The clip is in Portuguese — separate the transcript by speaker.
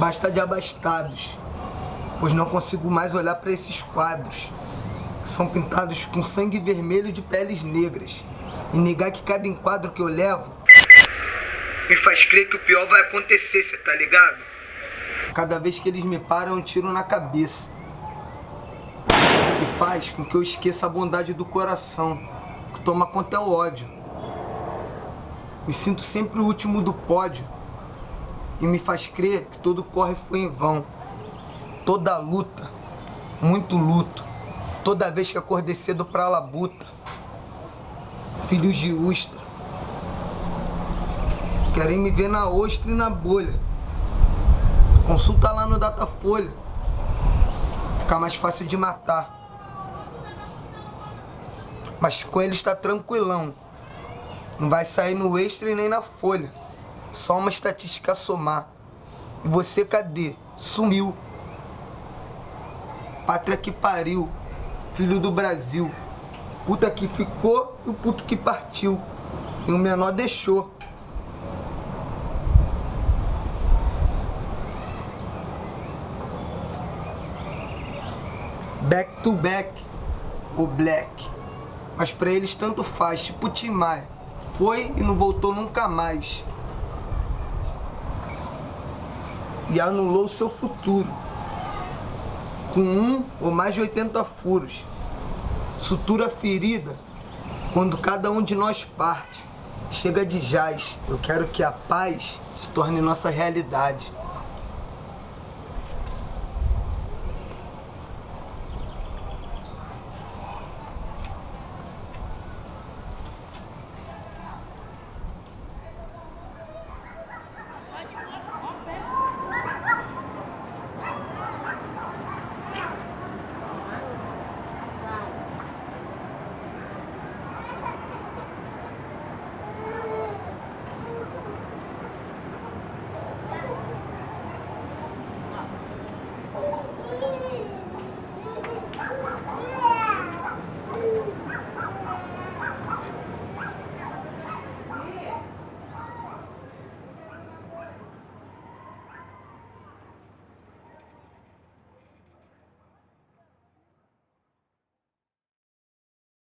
Speaker 1: Basta de abastados, pois não consigo mais olhar para esses quadros, que são pintados com sangue vermelho de peles negras, e negar que cada enquadro que eu levo me faz crer que o pior vai acontecer, cê tá ligado? Cada vez que eles me param, eu tiro na cabeça. E faz com que eu esqueça a bondade do coração, que toma conta é o ódio. Me sinto sempre o último do pódio e me faz crer que todo corre foi em vão. Toda luta, muito luto, toda vez que acordei cedo pra labuta. Filhos de Ustra, querem me ver na ostra e na bolha. Consulta lá no Datafolha, fica mais fácil de matar. Mas com ele está tranquilão, não vai sair no extra e nem na folha. Só uma estatística a somar. E você cadê? Sumiu. Pátria que pariu. Filho do Brasil. Puta que ficou e o puto que partiu. E o menor deixou. Back to back. O Black. Mas pra eles tanto faz, tipo Tim Maia. Foi e não voltou nunca mais. E anulou seu futuro com um ou mais de 80 furos. Sutura ferida quando cada um de nós parte. Chega de jaz, eu quero que a paz se torne nossa realidade.